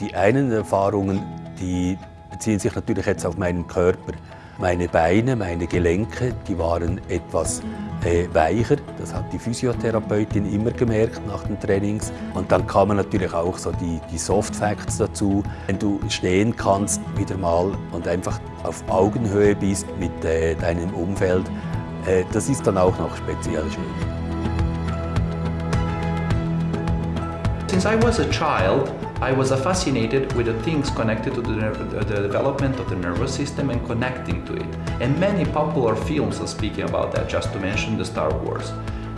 Die einen Erfahrungen, die beziehen sich natürlich jetzt auf meinen Körper. Meine Beine, meine Gelenke, die waren etwas äh, weicher. Das hat die Physiotherapeutin immer gemerkt nach den Trainings. Und dann kamen natürlich auch so die, die Soft Facts dazu. Wenn du stehen kannst wieder mal und einfach auf Augenhöhe bist mit äh, deinem Umfeld, äh, das ist dann auch noch speziell schön. Since I was a child, I was fascinated with the things connected to the, the, development of the nervous system and connecting to it. And many popular films are speaking about that, just to mention the Star Wars.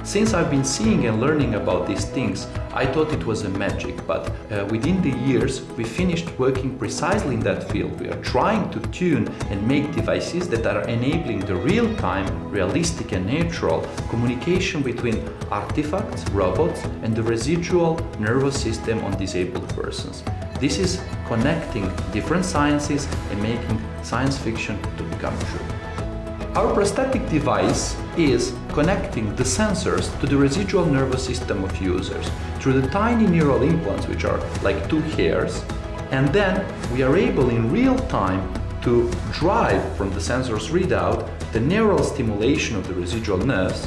Since I've been seeing and learning about these things, I thought it was a magic, but uh, within the years we finished working precisely in that field. We are trying to tune and make devices that are enabling the real-time, realistic and natural communication between artifacts, robots and the residual nervous system on disabled persons. This is connecting different sciences and making science fiction to become true. Our prosthetic device is connecting the sensors to the residual nervous system of users through the tiny neural implants, which are like two hairs, and then we are able in real time to drive from the sensor's readout the neural stimulation of the residual nerves.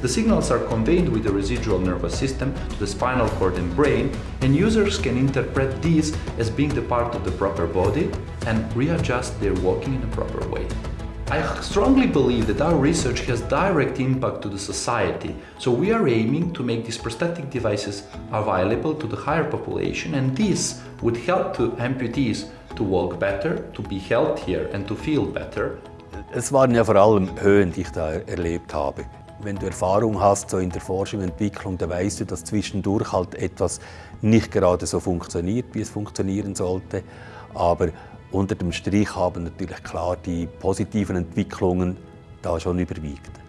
The signals are conveyed with the residual nervous system to the spinal cord and brain, and users can interpret these as being the part of the proper body and readjust their walking in a proper way. I strongly believe that our research has direct impact to the society, so we are aiming to make these prosthetic devices available to the higher population and this would help to amputees to walk better, to be healthier and to feel better. Es waren ja vor allem Höhen, die ich da erlebt habe. Wenn du Erfahrung hast so in der Forschung und Entwicklung, dann weißt du, dass zwischendurch halt etwas nicht gerade so funktioniert, wie es funktionieren sollte. Aber unter dem Strich haben natürlich klar die positiven Entwicklungen da schon überwiegt.